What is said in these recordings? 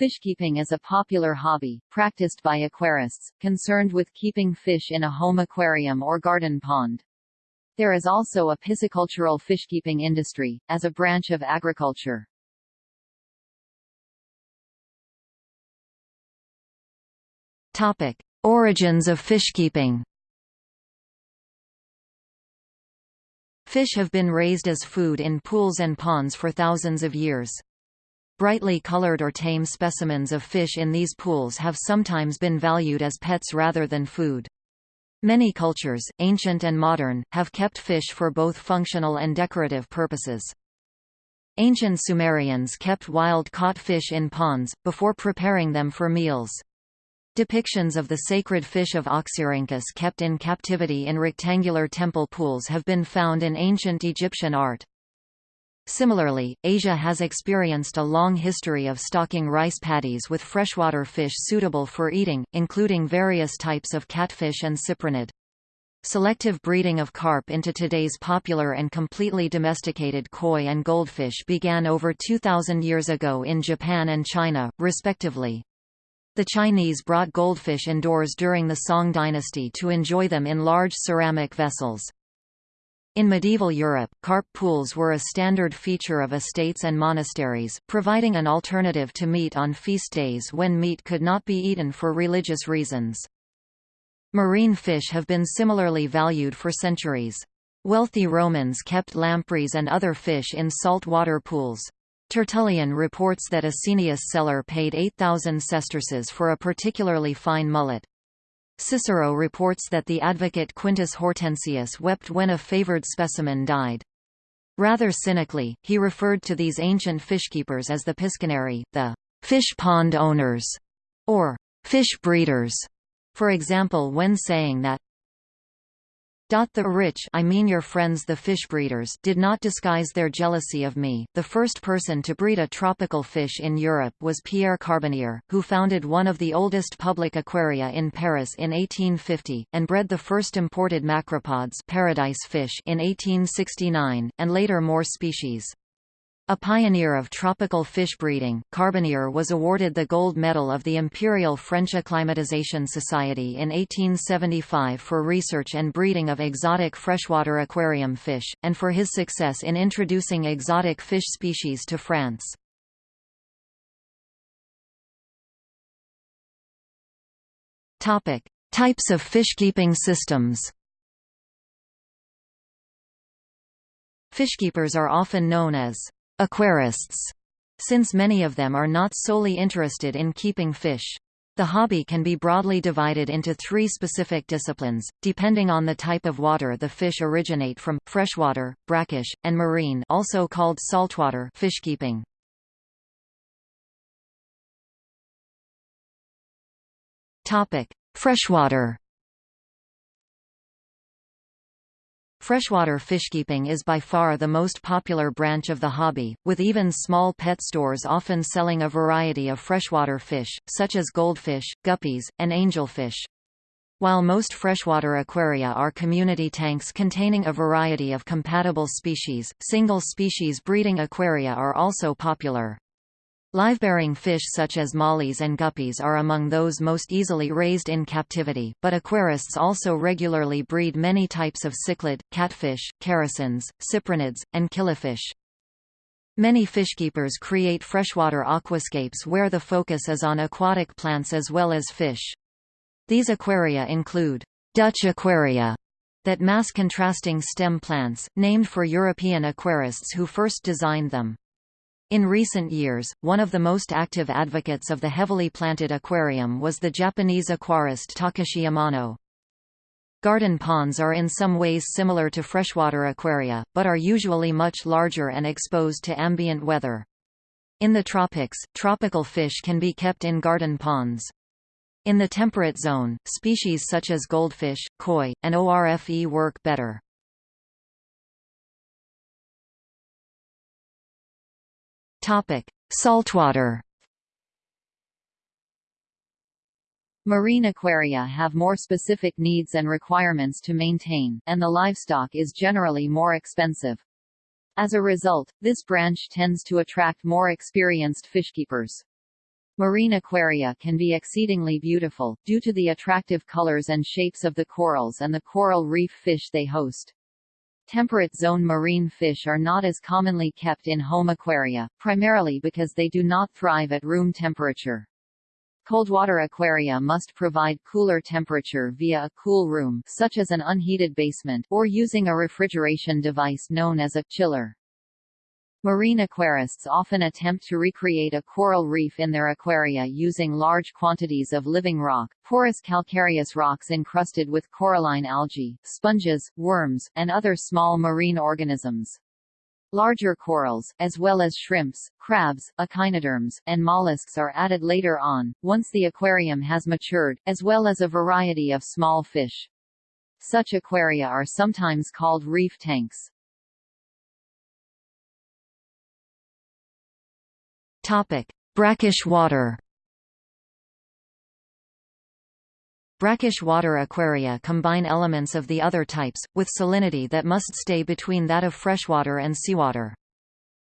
Fishkeeping is a popular hobby, practiced by aquarists, concerned with keeping fish in a home aquarium or garden pond. There is also a piscicultural fishkeeping industry, as a branch of agriculture. Topic. Origins of fishkeeping Fish have been raised as food in pools and ponds for thousands of years. Brightly colored or tame specimens of fish in these pools have sometimes been valued as pets rather than food. Many cultures, ancient and modern, have kept fish for both functional and decorative purposes. Ancient Sumerians kept wild-caught fish in ponds, before preparing them for meals. Depictions of the sacred fish of Oxyrhynchus kept in captivity in rectangular temple pools have been found in ancient Egyptian art. Similarly, Asia has experienced a long history of stocking rice paddies with freshwater fish suitable for eating, including various types of catfish and cyprinid. Selective breeding of carp into today's popular and completely domesticated koi and goldfish began over 2,000 years ago in Japan and China, respectively. The Chinese brought goldfish indoors during the Song dynasty to enjoy them in large ceramic vessels. In medieval Europe, carp pools were a standard feature of estates and monasteries, providing an alternative to meat on feast days when meat could not be eaten for religious reasons. Marine fish have been similarly valued for centuries. Wealthy Romans kept lampreys and other fish in saltwater pools. Tertullian reports that Asinius Celer paid 8,000 sesterces for a particularly fine mullet. Cicero reports that the advocate Quintus Hortensius wept when a favored specimen died. Rather cynically, he referred to these ancient fishkeepers as the piscinari, the fish pond owners, or fish breeders, for example when saying that the rich I mean your friends the fish breeders did not disguise their jealousy of me. The first person to breed a tropical fish in Europe was Pierre Carbonnier, who founded one of the oldest public aquaria in Paris in 1850, and bred the first imported macropods paradise fish in 1869, and later more species. A pioneer of tropical fish breeding, Carbonnier was awarded the Gold Medal of the Imperial French Acclimatisation Society in 1875 for research and breeding of exotic freshwater aquarium fish, and for his success in introducing exotic fish species to France. Types of fishkeeping systems Fishkeepers are often known as aquarists, since many of them are not solely interested in keeping fish. The hobby can be broadly divided into three specific disciplines, depending on the type of water the fish originate from, freshwater, brackish, and marine also called saltwater fishkeeping. Freshwater Freshwater fishkeeping is by far the most popular branch of the hobby, with even small pet stores often selling a variety of freshwater fish, such as goldfish, guppies, and angelfish. While most freshwater aquaria are community tanks containing a variety of compatible species, single-species breeding aquaria are also popular. Live-bearing fish such as mollies and guppies are among those most easily raised in captivity, but aquarists also regularly breed many types of cichlid, catfish, characins, cyprinids, and killifish. Many fishkeepers create freshwater aquascapes where the focus is on aquatic plants as well as fish. These aquaria include Dutch aquaria that mass contrasting stem plants, named for European aquarists who first designed them. In recent years, one of the most active advocates of the heavily planted aquarium was the Japanese aquarist Takashi Amano. Garden ponds are in some ways similar to freshwater aquaria, but are usually much larger and exposed to ambient weather. In the tropics, tropical fish can be kept in garden ponds. In the temperate zone, species such as goldfish, koi, and ORFE work better. Topic: Saltwater. Marine aquaria have more specific needs and requirements to maintain, and the livestock is generally more expensive. As a result, this branch tends to attract more experienced fishkeepers. Marine aquaria can be exceedingly beautiful, due to the attractive colors and shapes of the corals and the coral reef fish they host. Temperate zone marine fish are not as commonly kept in home aquaria, primarily because they do not thrive at room temperature. Coldwater aquaria must provide cooler temperature via a cool room such as an unheated basement or using a refrigeration device known as a chiller. Marine aquarists often attempt to recreate a coral reef in their aquaria using large quantities of living rock, porous calcareous rocks encrusted with coralline algae, sponges, worms, and other small marine organisms. Larger corals, as well as shrimps, crabs, echinoderms, and mollusks are added later on, once the aquarium has matured, as well as a variety of small fish. Such aquaria are sometimes called reef tanks. Topic: Brackish water. Brackish water aquaria combine elements of the other types, with salinity that must stay between that of freshwater and seawater.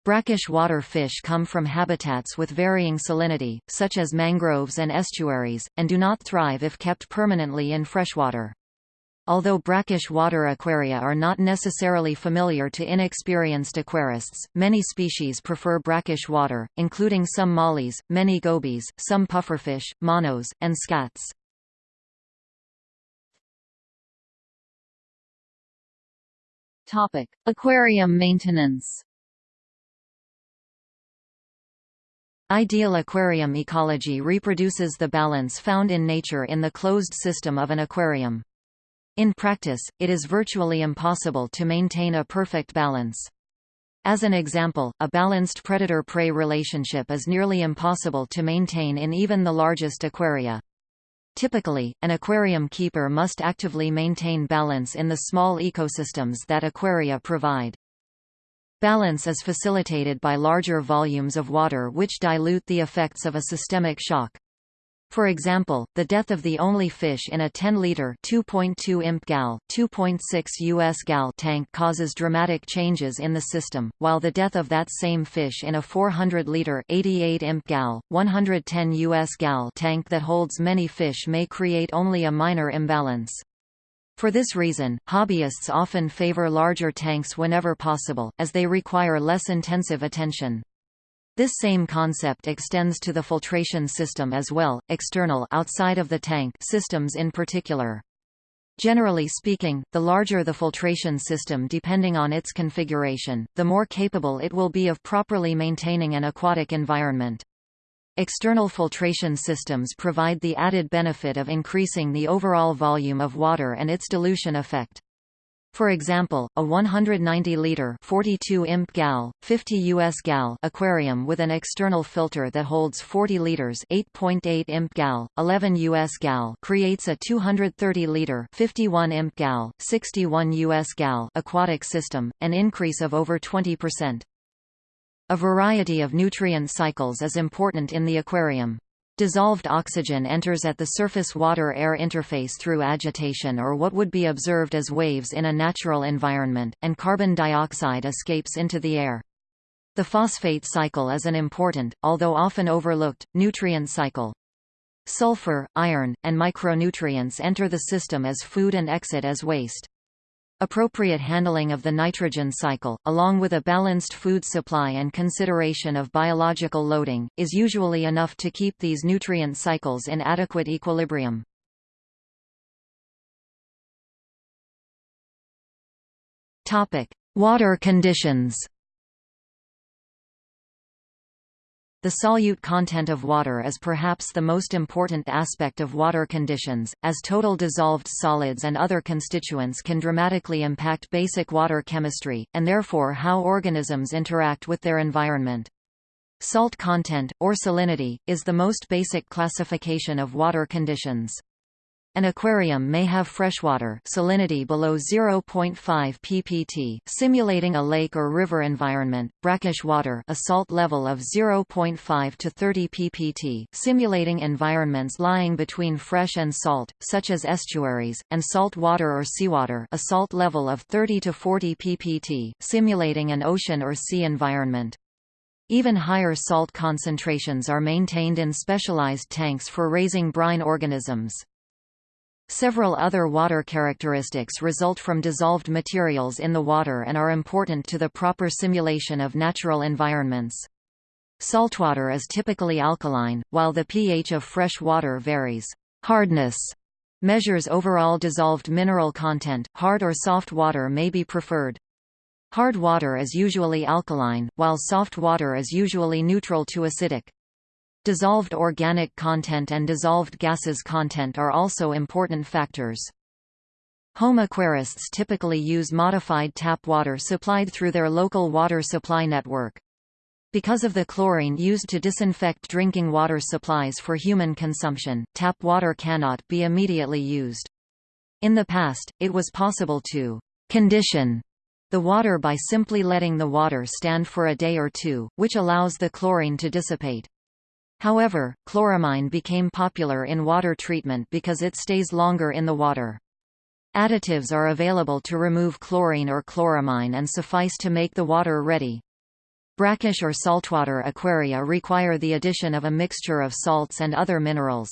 Brackish water fish come from habitats with varying salinity, such as mangroves and estuaries, and do not thrive if kept permanently in freshwater. Although brackish water aquaria are not necessarily familiar to inexperienced aquarists, many species prefer brackish water, including some mollies, many gobies, some pufferfish, monos, and scats. Topic: Aquarium maintenance. Ideal aquarium ecology reproduces the balance found in nature in the closed system of an aquarium. In practice, it is virtually impossible to maintain a perfect balance. As an example, a balanced predator-prey relationship is nearly impossible to maintain in even the largest aquaria. Typically, an aquarium keeper must actively maintain balance in the small ecosystems that aquaria provide. Balance is facilitated by larger volumes of water which dilute the effects of a systemic shock. For example, the death of the only fish in a 10-liter (2.2 imp gal, 2.6 US gal) tank causes dramatic changes in the system, while the death of that same fish in a 400-liter (88 imp gal, 110 US gal) tank that holds many fish may create only a minor imbalance. For this reason, hobbyists often favor larger tanks whenever possible, as they require less intensive attention. This same concept extends to the filtration system as well, external outside of the tank systems in particular. Generally speaking, the larger the filtration system depending on its configuration, the more capable it will be of properly maintaining an aquatic environment. External filtration systems provide the added benefit of increasing the overall volume of water and its dilution effect. For example, a 190-liter 42 imp gal, 50 US gal aquarium with an external filter that holds 40 liters 8.8 imp gal, 11 US gal creates a 230-liter 51 imp gal, 61 US gal aquatic system, an increase of over 20%. A variety of nutrient cycles is important in the aquarium. Dissolved oxygen enters at the surface water-air interface through agitation or what would be observed as waves in a natural environment, and carbon dioxide escapes into the air. The phosphate cycle is an important, although often overlooked, nutrient cycle. Sulfur, iron, and micronutrients enter the system as food and exit as waste. Appropriate handling of the nitrogen cycle, along with a balanced food supply and consideration of biological loading, is usually enough to keep these nutrient cycles in adequate equilibrium. Water conditions The solute content of water is perhaps the most important aspect of water conditions, as total dissolved solids and other constituents can dramatically impact basic water chemistry, and therefore how organisms interact with their environment. Salt content, or salinity, is the most basic classification of water conditions. An aquarium may have freshwater salinity below 0.5 ppt, simulating a lake or river environment, brackish water a salt level of 0.5 to 30 ppt, simulating environments lying between fresh and salt, such as estuaries, and salt water or seawater a salt level of 30 to 40 ppt, simulating an ocean or sea environment. Even higher salt concentrations are maintained in specialized tanks for raising brine organisms. Several other water characteristics result from dissolved materials in the water and are important to the proper simulation of natural environments. Saltwater is typically alkaline, while the pH of fresh water varies. Hardness measures overall dissolved mineral content, hard or soft water may be preferred. Hard water is usually alkaline, while soft water is usually neutral to acidic. Dissolved organic content and dissolved gases content are also important factors. Home aquarists typically use modified tap water supplied through their local water supply network. Because of the chlorine used to disinfect drinking water supplies for human consumption, tap water cannot be immediately used. In the past, it was possible to condition the water by simply letting the water stand for a day or two, which allows the chlorine to dissipate. However, chloramine became popular in water treatment because it stays longer in the water. Additives are available to remove chlorine or chloramine and suffice to make the water ready. Brackish or saltwater aquaria require the addition of a mixture of salts and other minerals.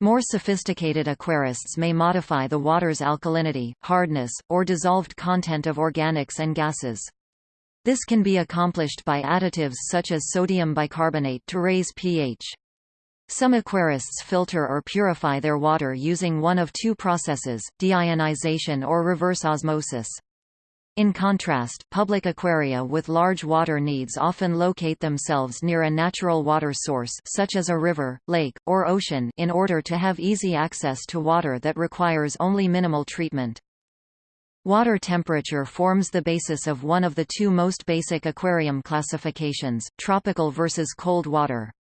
More sophisticated aquarists may modify the water's alkalinity, hardness, or dissolved content of organics and gases. This can be accomplished by additives such as sodium bicarbonate to raise pH. Some aquarists filter or purify their water using one of two processes, deionization or reverse osmosis. In contrast, public aquaria with large water needs often locate themselves near a natural water source such as a river, lake, or ocean in order to have easy access to water that requires only minimal treatment. Water temperature forms the basis of one of the two most basic aquarium classifications, tropical versus cold water.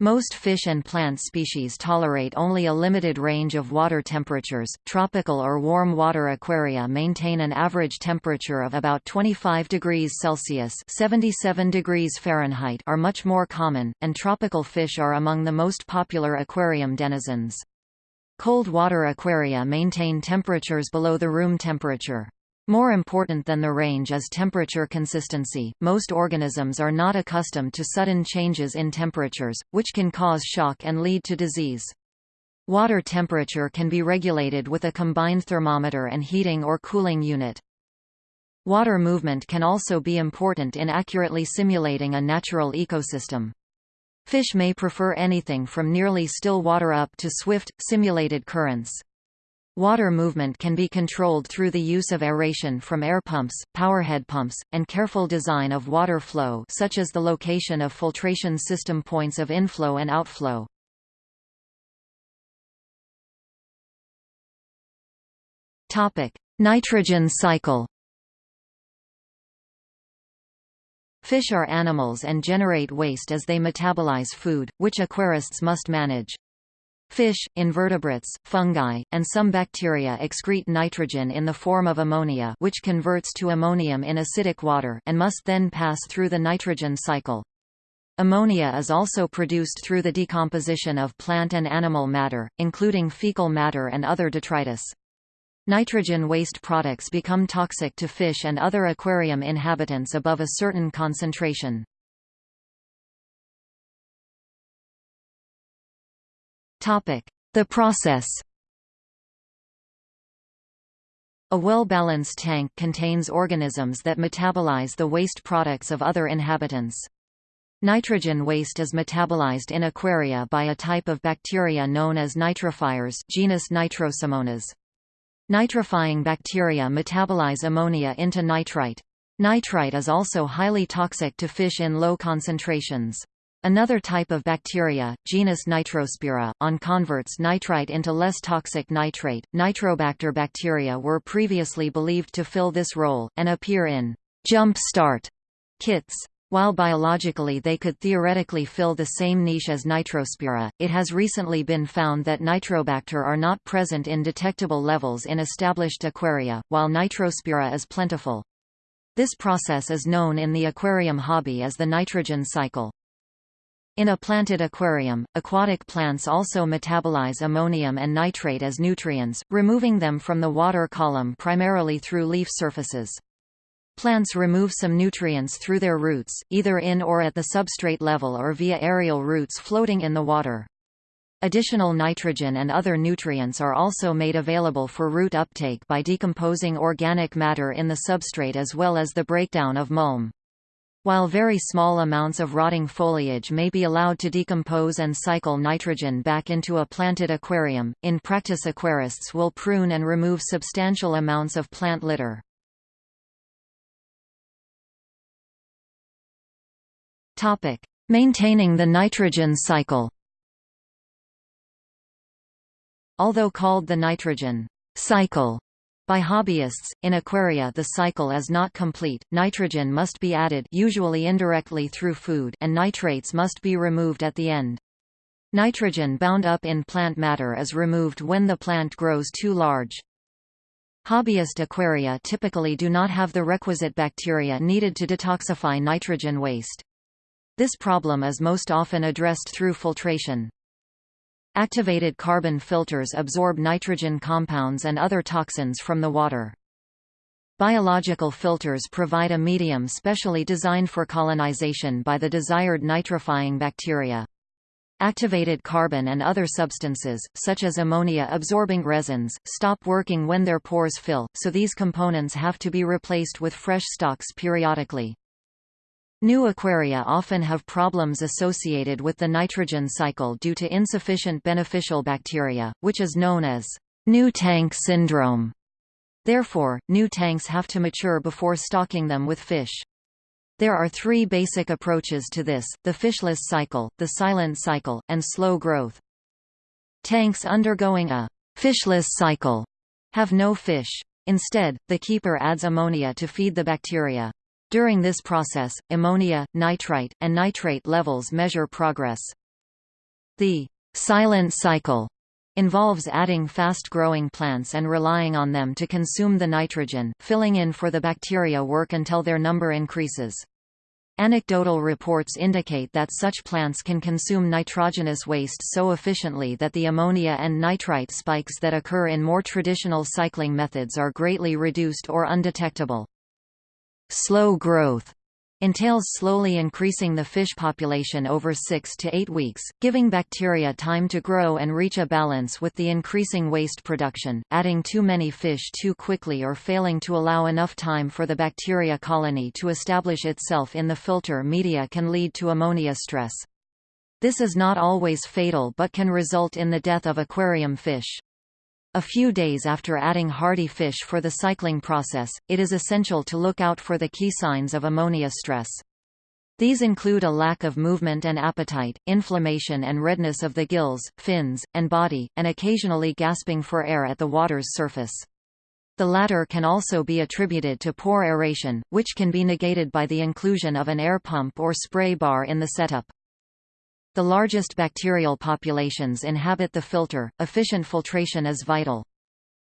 Most fish and plant species tolerate only a limited range of water temperatures. Tropical or warm water aquaria maintain an average temperature of about 25 degrees Celsius (77 degrees Fahrenheit) are much more common, and tropical fish are among the most popular aquarium denizens. Cold water aquaria maintain temperatures below the room temperature. More important than the range is temperature consistency. Most organisms are not accustomed to sudden changes in temperatures, which can cause shock and lead to disease. Water temperature can be regulated with a combined thermometer and heating or cooling unit. Water movement can also be important in accurately simulating a natural ecosystem. Fish may prefer anything from nearly still water up to swift, simulated currents. Water movement can be controlled through the use of aeration from air pumps, powerhead pumps, and careful design of water flow such as the location of filtration system points of inflow and outflow. Nitrogen cycle Fish are animals and generate waste as they metabolize food, which aquarists must manage. Fish, invertebrates, fungi, and some bacteria excrete nitrogen in the form of ammonia which converts to ammonium in acidic water and must then pass through the nitrogen cycle. Ammonia is also produced through the decomposition of plant and animal matter, including fecal matter and other detritus. Nitrogen waste products become toxic to fish and other aquarium inhabitants above a certain concentration. The process A well-balanced tank contains organisms that metabolize the waste products of other inhabitants. Nitrogen waste is metabolized in aquaria by a type of bacteria known as nitrifiers genus Nitrosomonas. Nitrifying bacteria metabolize ammonia into nitrite. Nitrite is also highly toxic to fish in low concentrations. Another type of bacteria, genus Nitrospira, on converts nitrite into less toxic nitrate. Nitrobacter bacteria were previously believed to fill this role, and appear in jump start kits. While biologically they could theoretically fill the same niche as Nitrospira, it has recently been found that Nitrobacter are not present in detectable levels in established aquaria, while Nitrospira is plentiful. This process is known in the aquarium hobby as the nitrogen cycle. In a planted aquarium, aquatic plants also metabolize ammonium and nitrate as nutrients, removing them from the water column primarily through leaf surfaces. Plants remove some nutrients through their roots, either in or at the substrate level or via aerial roots floating in the water. Additional nitrogen and other nutrients are also made available for root uptake by decomposing organic matter in the substrate as well as the breakdown of mulm. While very small amounts of rotting foliage may be allowed to decompose and cycle nitrogen back into a planted aquarium, in practice aquarists will prune and remove substantial amounts of plant litter. Maintaining the nitrogen cycle Although called the nitrogen cycle by hobbyists, in aquaria the cycle is not complete, nitrogen must be added usually indirectly through food and nitrates must be removed at the end. Nitrogen bound up in plant matter is removed when the plant grows too large. Hobbyist aquaria typically do not have the requisite bacteria needed to detoxify nitrogen waste. This problem is most often addressed through filtration. Activated carbon filters absorb nitrogen compounds and other toxins from the water. Biological filters provide a medium specially designed for colonization by the desired nitrifying bacteria. Activated carbon and other substances, such as ammonia-absorbing resins, stop working when their pores fill, so these components have to be replaced with fresh stocks periodically. New aquaria often have problems associated with the nitrogen cycle due to insufficient beneficial bacteria, which is known as new tank syndrome. Therefore, new tanks have to mature before stocking them with fish. There are three basic approaches to this, the fishless cycle, the silent cycle, and slow growth. Tanks undergoing a fishless cycle have no fish. Instead, the keeper adds ammonia to feed the bacteria. During this process, ammonia, nitrite, and nitrate levels measure progress. The silent cycle involves adding fast-growing plants and relying on them to consume the nitrogen, filling in for the bacteria work until their number increases. Anecdotal reports indicate that such plants can consume nitrogenous waste so efficiently that the ammonia and nitrite spikes that occur in more traditional cycling methods are greatly reduced or undetectable. Slow growth entails slowly increasing the fish population over 6 to 8 weeks, giving bacteria time to grow and reach a balance with the increasing waste production, adding too many fish too quickly or failing to allow enough time for the bacteria colony to establish itself in the filter media can lead to ammonia stress. This is not always fatal but can result in the death of aquarium fish. A few days after adding hardy fish for the cycling process, it is essential to look out for the key signs of ammonia stress. These include a lack of movement and appetite, inflammation and redness of the gills, fins, and body, and occasionally gasping for air at the water's surface. The latter can also be attributed to poor aeration, which can be negated by the inclusion of an air pump or spray bar in the setup. The largest bacterial populations inhabit the filter, efficient filtration is vital.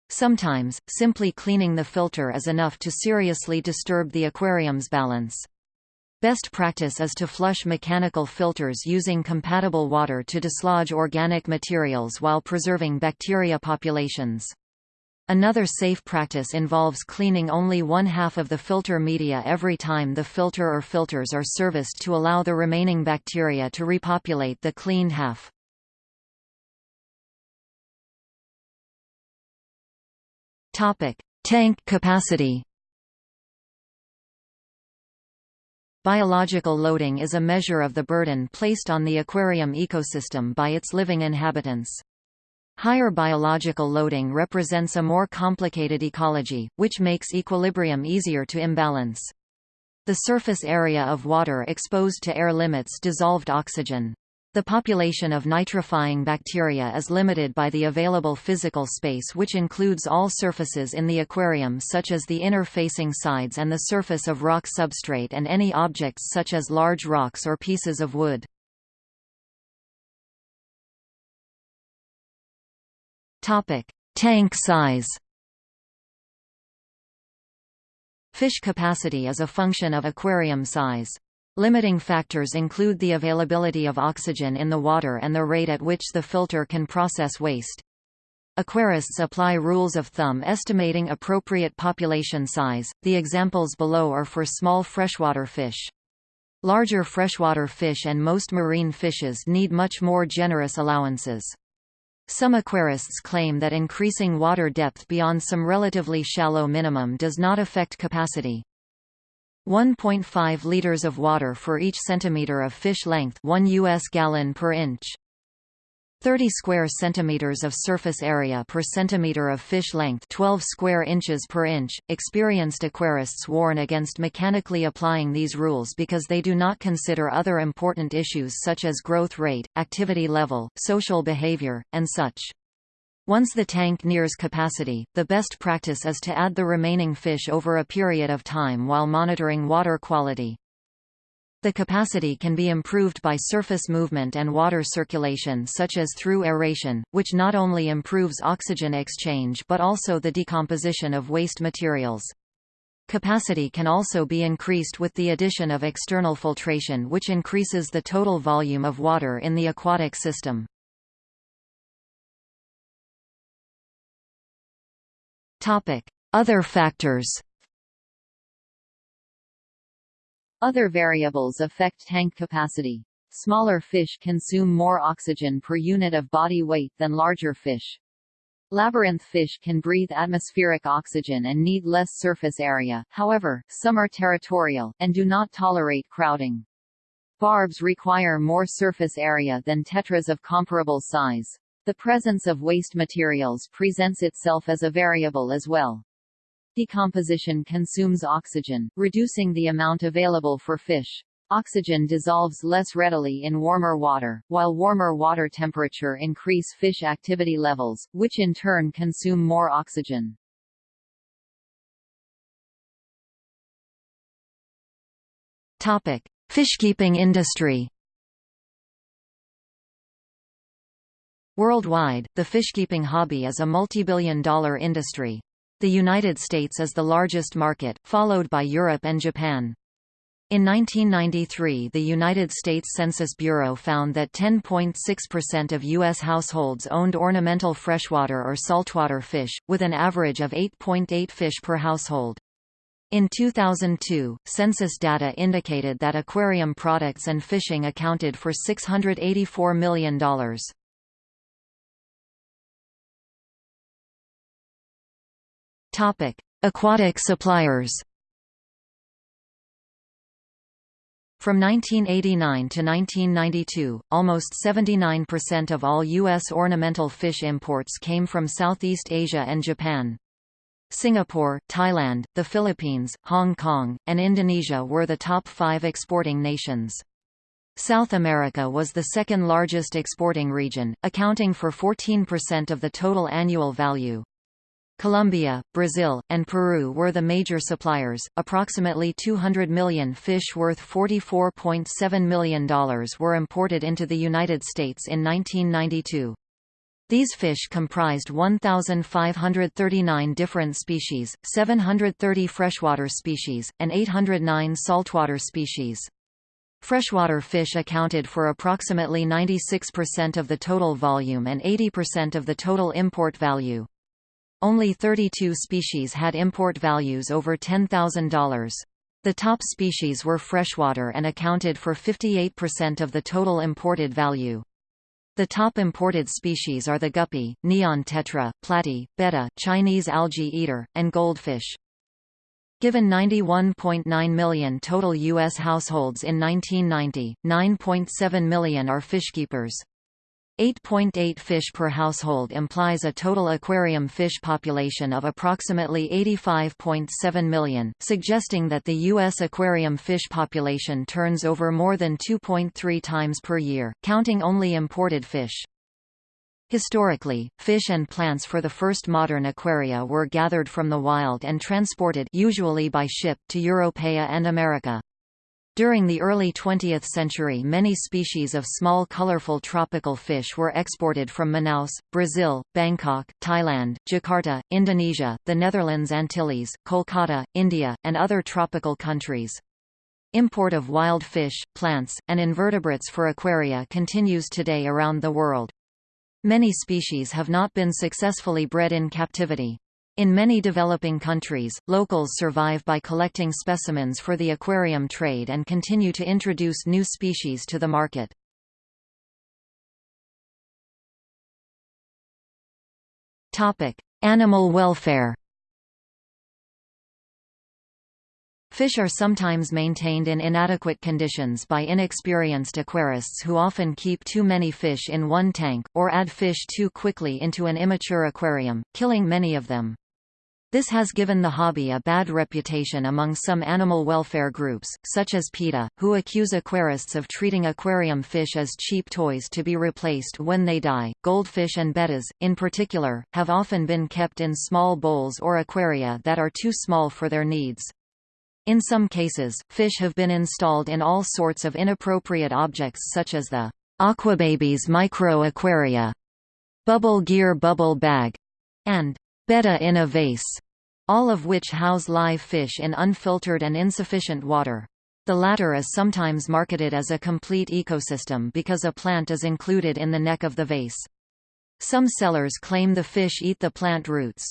Sometimes, simply cleaning the filter is enough to seriously disturb the aquarium's balance. Best practice is to flush mechanical filters using compatible water to dislodge organic materials while preserving bacteria populations. Another safe practice involves cleaning only one half of the filter media every time the filter or filters are serviced to allow the remaining bacteria to repopulate the cleaned half. Tank capacity Biological loading is a measure of the burden placed on the aquarium ecosystem by its living inhabitants. Higher biological loading represents a more complicated ecology, which makes equilibrium easier to imbalance. The surface area of water exposed to air limits dissolved oxygen. The population of nitrifying bacteria is limited by the available physical space which includes all surfaces in the aquarium such as the inner facing sides and the surface of rock substrate and any objects such as large rocks or pieces of wood. Topic: Tank size. Fish capacity is a function of aquarium size. Limiting factors include the availability of oxygen in the water and the rate at which the filter can process waste. Aquarists apply rules of thumb estimating appropriate population size. The examples below are for small freshwater fish. Larger freshwater fish and most marine fishes need much more generous allowances. Some aquarists claim that increasing water depth beyond some relatively shallow minimum does not affect capacity. 1.5 liters of water for each centimeter of fish length 1 US gallon per inch. 30 square centimeters of surface area per centimeter of fish length 12 square inches per inch. Experienced aquarists warn against mechanically applying these rules because they do not consider other important issues such as growth rate, activity level, social behavior, and such. Once the tank nears capacity, the best practice is to add the remaining fish over a period of time while monitoring water quality. The capacity can be improved by surface movement and water circulation such as through aeration, which not only improves oxygen exchange but also the decomposition of waste materials. Capacity can also be increased with the addition of external filtration which increases the total volume of water in the aquatic system. Other factors Other variables affect tank capacity. Smaller fish consume more oxygen per unit of body weight than larger fish. Labyrinth fish can breathe atmospheric oxygen and need less surface area, however, some are territorial, and do not tolerate crowding. Barbs require more surface area than tetras of comparable size. The presence of waste materials presents itself as a variable as well. Decomposition consumes oxygen, reducing the amount available for fish. Oxygen dissolves less readily in warmer water, while warmer water temperature increase fish activity levels, which in turn consume more oxygen. Topic: Fishkeeping industry. Worldwide, the fishkeeping hobby is a multi-billion dollar industry. The United States is the largest market, followed by Europe and Japan. In 1993 the United States Census Bureau found that 10.6% of U.S. households owned ornamental freshwater or saltwater fish, with an average of 8.8 .8 fish per household. In 2002, census data indicated that aquarium products and fishing accounted for $684 million. Topic: Aquatic suppliers. From 1989 to 1992, almost 79% of all U.S. ornamental fish imports came from Southeast Asia and Japan. Singapore, Thailand, the Philippines, Hong Kong, and Indonesia were the top five exporting nations. South America was the second largest exporting region, accounting for 14% of the total annual value. Colombia, Brazil, and Peru were the major suppliers. Approximately 200 million fish worth $44.7 million were imported into the United States in 1992. These fish comprised 1,539 different species, 730 freshwater species, and 809 saltwater species. Freshwater fish accounted for approximately 96% of the total volume and 80% of the total import value. Only 32 species had import values over $10,000. The top species were freshwater and accounted for 58% of the total imported value. The top imported species are the guppy, neon tetra, platy, betta, Chinese algae eater, and goldfish. Given 91.9 million total U.S. households in 1990, 9.7 million are fishkeepers. 8.8 fish per household implies a total aquarium fish population of approximately 85.7 million, suggesting that the U.S. aquarium fish population turns over more than 2.3 times per year, counting only imported fish. Historically, fish and plants for the first modern aquaria were gathered from the wild and transported usually by ship to Europea and America. During the early 20th century many species of small colorful tropical fish were exported from Manaus, Brazil, Bangkok, Thailand, Jakarta, Indonesia, the Netherlands Antilles, Kolkata, India, and other tropical countries. Import of wild fish, plants, and invertebrates for aquaria continues today around the world. Many species have not been successfully bred in captivity. In many developing countries, locals survive by collecting specimens for the aquarium trade and continue to introduce new species to the market. Animal welfare Fish are sometimes maintained in inadequate conditions by inexperienced aquarists who often keep too many fish in one tank, or add fish too quickly into an immature aquarium, killing many of them. This has given the hobby a bad reputation among some animal welfare groups, such as PETA, who accuse aquarists of treating aquarium fish as cheap toys to be replaced when they die. Goldfish and bettas, in particular, have often been kept in small bowls or aquaria that are too small for their needs. In some cases, fish have been installed in all sorts of inappropriate objects such as the Aquababies micro aquaria, Bubble Gear bubble bag, and Betta in a vase, all of which house live fish in unfiltered and insufficient water. The latter is sometimes marketed as a complete ecosystem because a plant is included in the neck of the vase. Some sellers claim the fish eat the plant roots.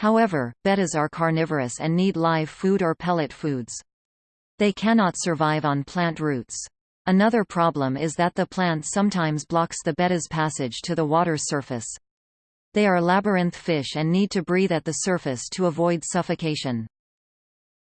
However, bettas are carnivorous and need live food or pellet foods. They cannot survive on plant roots. Another problem is that the plant sometimes blocks the betta's passage to the water surface. They are labyrinth fish and need to breathe at the surface to avoid suffocation.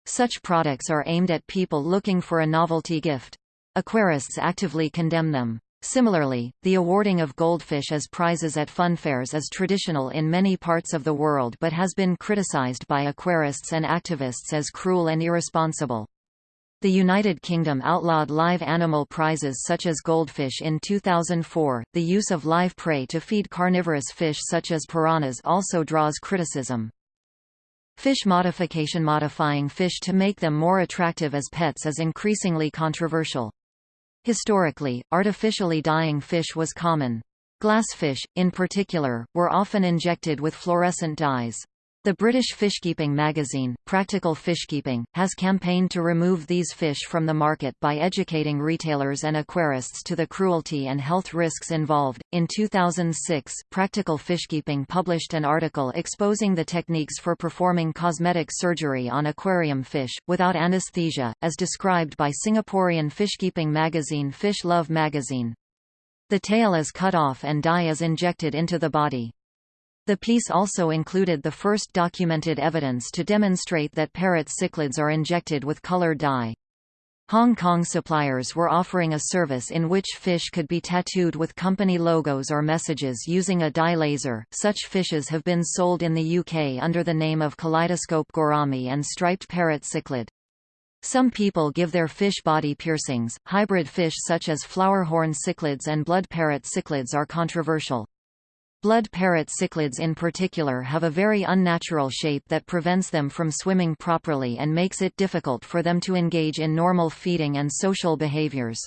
Such products are aimed at people looking for a novelty gift. Aquarists actively condemn them. Similarly, the awarding of goldfish as prizes at funfairs is traditional in many parts of the world but has been criticized by aquarists and activists as cruel and irresponsible. The United Kingdom outlawed live animal prizes such as goldfish in 2004. The use of live prey to feed carnivorous fish such as piranhas also draws criticism. Fish modification Modifying fish to make them more attractive as pets is increasingly controversial. Historically, artificially dyeing fish was common. Glassfish, in particular, were often injected with fluorescent dyes. The British fishkeeping magazine, Practical Fishkeeping, has campaigned to remove these fish from the market by educating retailers and aquarists to the cruelty and health risks involved. In 2006, Practical Fishkeeping published an article exposing the techniques for performing cosmetic surgery on aquarium fish, without anesthesia, as described by Singaporean fishkeeping magazine Fish Love magazine. The tail is cut off and dye is injected into the body. The piece also included the first documented evidence to demonstrate that parrot cichlids are injected with color dye. Hong Kong suppliers were offering a service in which fish could be tattooed with company logos or messages using a dye laser. Such fishes have been sold in the UK under the name of Kaleidoscope Gourami and striped parrot cichlid. Some people give their fish body piercings. Hybrid fish such as flowerhorn cichlids and blood parrot cichlids are controversial. Blood parrot cichlids in particular have a very unnatural shape that prevents them from swimming properly and makes it difficult for them to engage in normal feeding and social behaviors.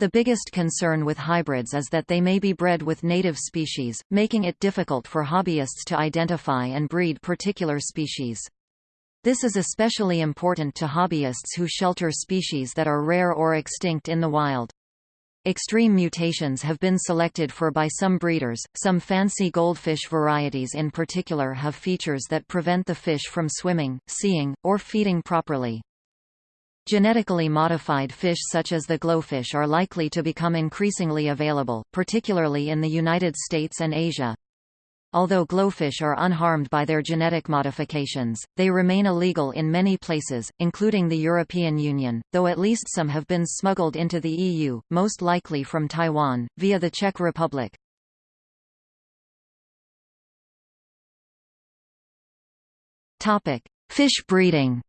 The biggest concern with hybrids is that they may be bred with native species, making it difficult for hobbyists to identify and breed particular species. This is especially important to hobbyists who shelter species that are rare or extinct in the wild. Extreme mutations have been selected for by some breeders. Some fancy goldfish varieties in particular have features that prevent the fish from swimming, seeing, or feeding properly. Genetically modified fish such as the glowfish are likely to become increasingly available, particularly in the United States and Asia. Although glowfish are unharmed by their genetic modifications, they remain illegal in many places, including the European Union, though at least some have been smuggled into the EU, most likely from Taiwan, via the Czech Republic. Fish breeding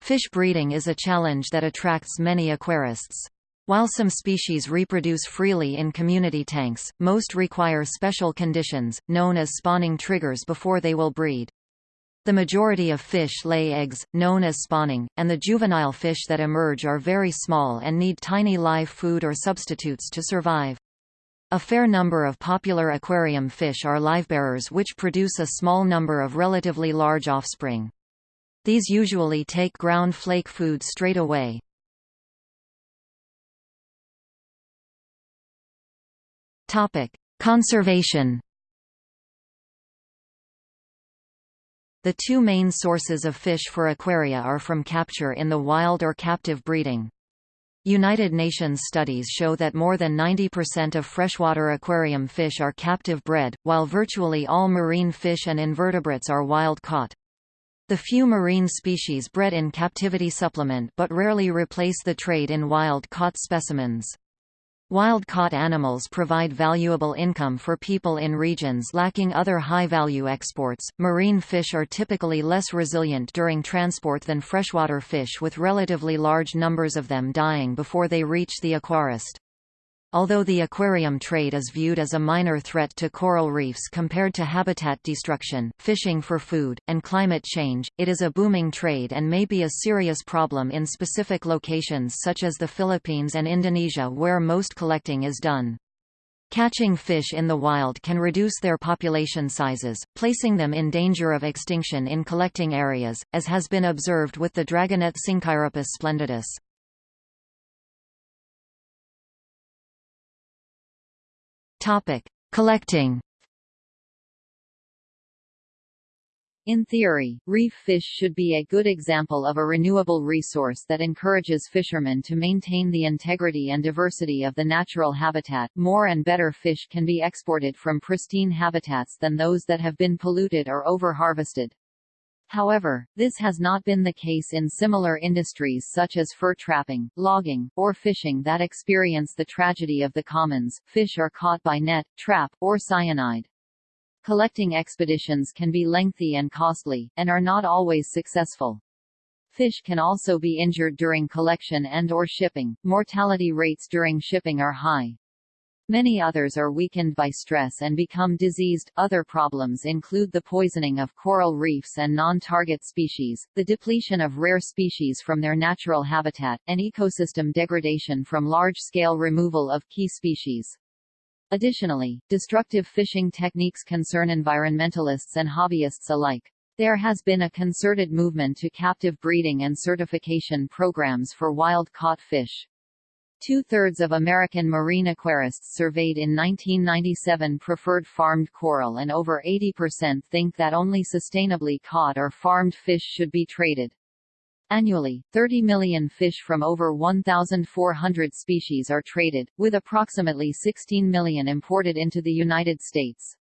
Fish breeding is a challenge that attracts many aquarists. While some species reproduce freely in community tanks, most require special conditions, known as spawning triggers before they will breed. The majority of fish lay eggs, known as spawning, and the juvenile fish that emerge are very small and need tiny live food or substitutes to survive. A fair number of popular aquarium fish are livebearers which produce a small number of relatively large offspring. These usually take ground flake food straight away. Conservation. The two main sources of fish for aquaria are from capture in the wild or captive breeding. United Nations studies show that more than 90% of freshwater aquarium fish are captive bred, while virtually all marine fish and invertebrates are wild caught. The few marine species bred in captivity supplement but rarely replace the trade in wild-caught specimens. Wild-caught animals provide valuable income for people in regions lacking other high-value exports. Marine fish are typically less resilient during transport than freshwater fish with relatively large numbers of them dying before they reach the aquarist. Although the aquarium trade is viewed as a minor threat to coral reefs compared to habitat destruction, fishing for food, and climate change, it is a booming trade and may be a serious problem in specific locations such as the Philippines and Indonesia where most collecting is done. Catching fish in the wild can reduce their population sizes, placing them in danger of extinction in collecting areas, as has been observed with the dragonet Synchiropus splendidus. Topic: Collecting. In theory, reef fish should be a good example of a renewable resource that encourages fishermen to maintain the integrity and diversity of the natural habitat. More and better fish can be exported from pristine habitats than those that have been polluted or over-harvested. However, this has not been the case in similar industries such as fur trapping, logging, or fishing that experience the tragedy of the commons. Fish are caught by net, trap, or cyanide. Collecting expeditions can be lengthy and costly, and are not always successful. Fish can also be injured during collection and or shipping. Mortality rates during shipping are high. Many others are weakened by stress and become diseased. Other problems include the poisoning of coral reefs and non-target species, the depletion of rare species from their natural habitat, and ecosystem degradation from large-scale removal of key species. Additionally, destructive fishing techniques concern environmentalists and hobbyists alike. There has been a concerted movement to captive breeding and certification programs for wild-caught fish. Two-thirds of American marine aquarists surveyed in 1997 preferred farmed coral and over 80% think that only sustainably caught or farmed fish should be traded. Annually, 30 million fish from over 1,400 species are traded, with approximately 16 million imported into the United States.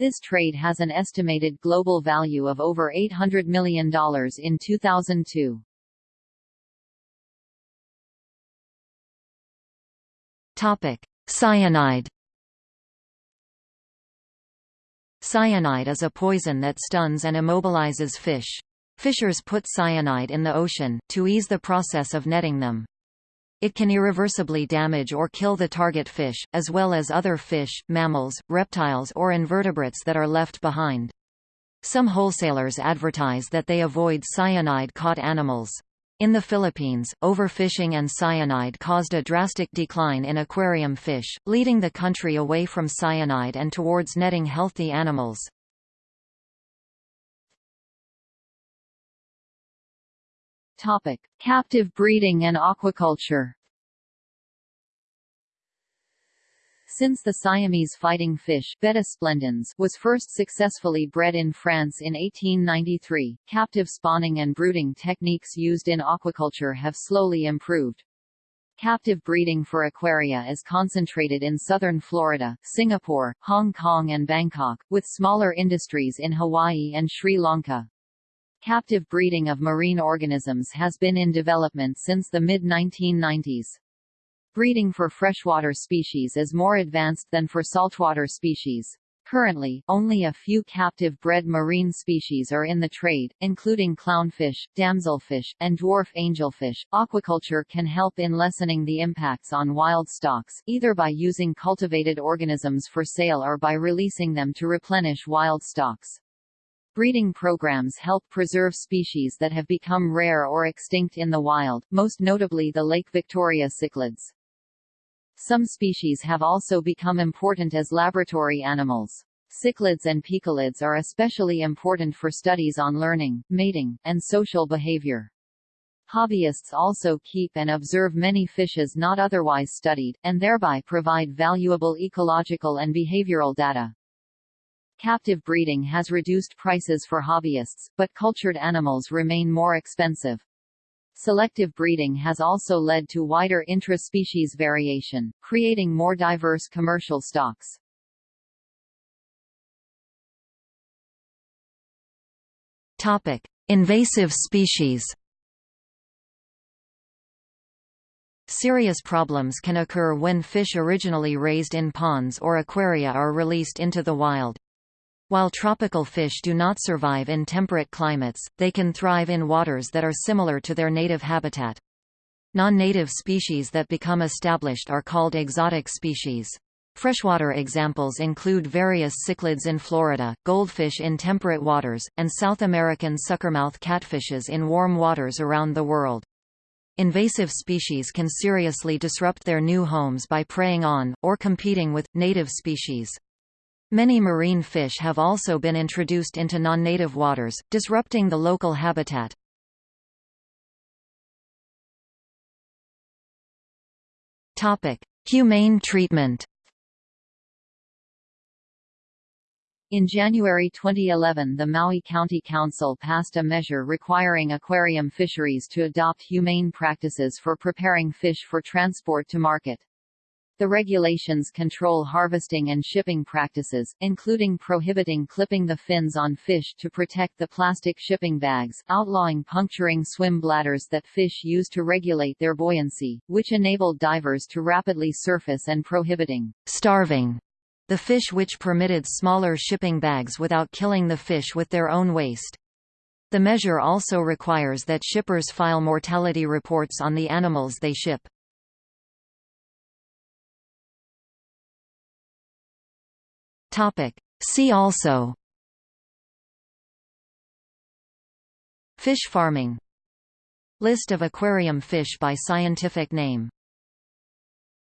This trade has an estimated global value of over $800 million in 2002. Topic: Cyanide. Cyanide is a poison that stuns and immobilizes fish. Fishers put cyanide in the ocean, to ease the process of netting them. It can irreversibly damage or kill the target fish, as well as other fish, mammals, reptiles or invertebrates that are left behind. Some wholesalers advertise that they avoid cyanide-caught animals. In the Philippines, overfishing and cyanide caused a drastic decline in aquarium fish, leading the country away from cyanide and towards netting healthy animals. Topic: Captive breeding and aquaculture. Since the Siamese fighting fish Betta splendens was first successfully bred in France in 1893, captive spawning and brooding techniques used in aquaculture have slowly improved. Captive breeding for aquaria is concentrated in southern Florida, Singapore, Hong Kong and Bangkok, with smaller industries in Hawaii and Sri Lanka. Captive breeding of marine organisms has been in development since the mid-1990s. Breeding for freshwater species is more advanced than for saltwater species. Currently, only a few captive-bred marine species are in the trade, including clownfish, damselfish, and dwarf angelfish. Aquaculture can help in lessening the impacts on wild stocks, either by using cultivated organisms for sale or by releasing them to replenish wild stocks. Breeding programs help preserve species that have become rare or extinct in the wild, most notably the Lake Victoria cichlids. Some species have also become important as laboratory animals. Cichlids and poeciliids are especially important for studies on learning, mating, and social behavior. Hobbyists also keep and observe many fishes not otherwise studied, and thereby provide valuable ecological and behavioral data. Captive breeding has reduced prices for hobbyists, but cultured animals remain more expensive. Selective breeding has also led to wider intra-species variation, creating more diverse commercial stocks. Topic: Invasive species. Serious problems can occur when fish originally raised in ponds or aquaria are released into the wild. While tropical fish do not survive in temperate climates, they can thrive in waters that are similar to their native habitat. Non-native species that become established are called exotic species. Freshwater examples include various cichlids in Florida, goldfish in temperate waters, and South American suckermouth catfishes in warm waters around the world. Invasive species can seriously disrupt their new homes by preying on, or competing with, native species. Many marine fish have also been introduced into non-native waters, disrupting the local habitat. Humane treatment. In January 2011 the Maui County Council passed a measure requiring aquarium fisheries to adopt humane practices for preparing fish for transport to market. The regulations control harvesting and shipping practices, including prohibiting clipping the fins on fish to protect the plastic shipping bags, outlawing puncturing swim bladders that fish use to regulate their buoyancy, which enabled divers to rapidly surface and prohibiting starving the fish which permitted smaller shipping bags without killing the fish with their own waste. The measure also requires that shippers file mortality reports on the animals they ship. Topic. See also. Fish farming. List of aquarium fish by scientific name